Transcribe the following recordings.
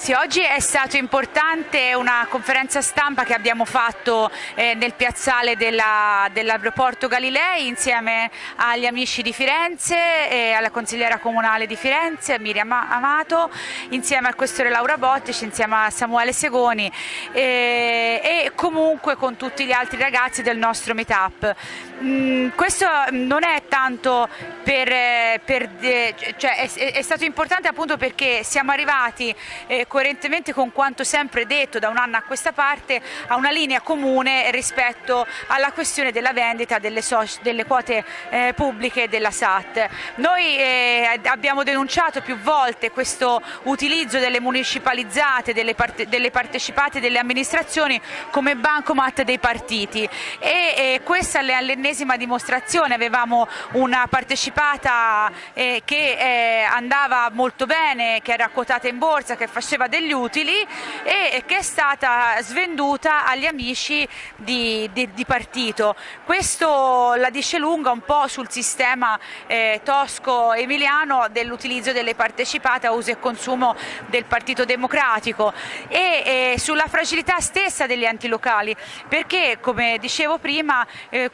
Sì, oggi è stato importante una conferenza stampa che abbiamo fatto eh, nel piazzale dell'aeroporto dell Galilei insieme agli amici di Firenze, e alla consigliera comunale di Firenze, Miriam Amato, insieme al questore Laura Bottici, insieme a Samuele Segoni e, e comunque con tutti gli altri ragazzi del nostro meetup. Mm, questo non è tanto per, eh, per cioè è, è, stato importante appunto perché siamo arrivati eh, coerentemente con quanto sempre detto da un anno a questa parte a una linea comune rispetto alla questione della vendita delle, so delle quote eh, pubbliche della SAT. Noi eh, abbiamo denunciato più volte questo utilizzo delle municipalizzate, delle, parte delle partecipate delle amministrazioni come bancomat dei partiti e questa è l'ennesima dimostrazione, avevamo una partecipata eh, che eh, andava molto bene, che era quotata in borsa, che faceva degli utili e che è stata svenduta agli amici di, di, di partito. Questo la dice lunga un po' sul sistema eh, tosco-emiliano dell'utilizzo delle partecipate a uso e consumo del Partito Democratico e sulla fragilità stessa degli enti locali perché come dicevo prima eh,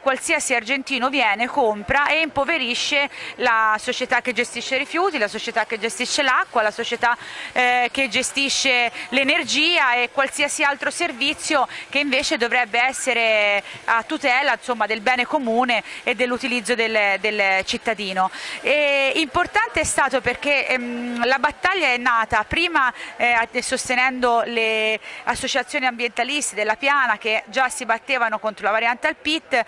qualsiasi argentino viene, compra e impoverisce la società che gestisce i rifiuti, la società che gestisce l'acqua, la società eh, che gestisce l'energia e qualsiasi altro servizio che invece dovrebbe essere a tutela insomma, del bene comune e dell'utilizzo del, del, cittadino. E importante è stato perché ehm, la battaglia è nata prima eh, sostenendo le associazioni ambientaliste della Piana che già si battevano contro la variante al PIT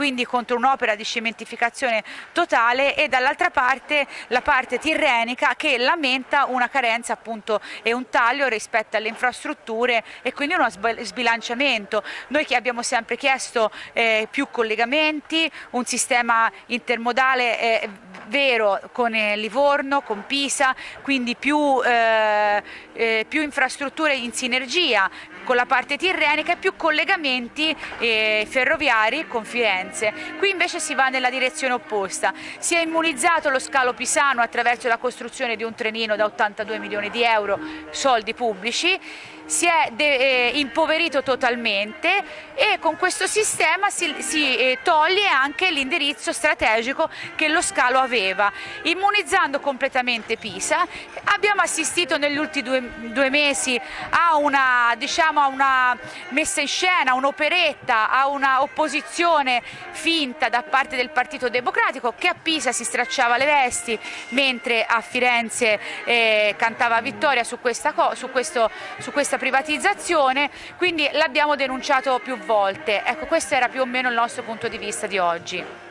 quindi contro un'opera di cementificazione totale e dall'altra parte la parte tirrenica che lamenta una carenza appunto e un taglio rispetto alle infrastrutture e quindi uno sbilanciamento. Noi che abbiamo sempre chiesto eh, più collegamenti, un sistema intermodale eh, vero con eh, Livorno, con Pisa, quindi più, eh, eh, più infrastrutture in sinergia con la parte tirrenica e più collegamenti eh, ferroviari con Firenze. Qui invece si va nella direzione opposta. Si è immunizzato lo scalo pisano attraverso la costruzione di un trenino da 82 milioni di euro, soldi pubblici, si è eh, impoverito totalmente e con questo sistema si, si eh, toglie anche l'indirizzo strategico che lo scalo aveva. Immunizzando completamente Pisa abbiamo assistito negli ultimi due, due mesi a una, diciamo, a una messa in scena, un'operetta, a una opposizione finta da parte del Partito Democratico che a Pisa si stracciava le vesti mentre a Firenze eh, cantava vittoria su questa, su questo, su questa privatizzazione, quindi l'abbiamo denunciato più volte. Ecco, questo era più o meno il nostro punto di vista di oggi.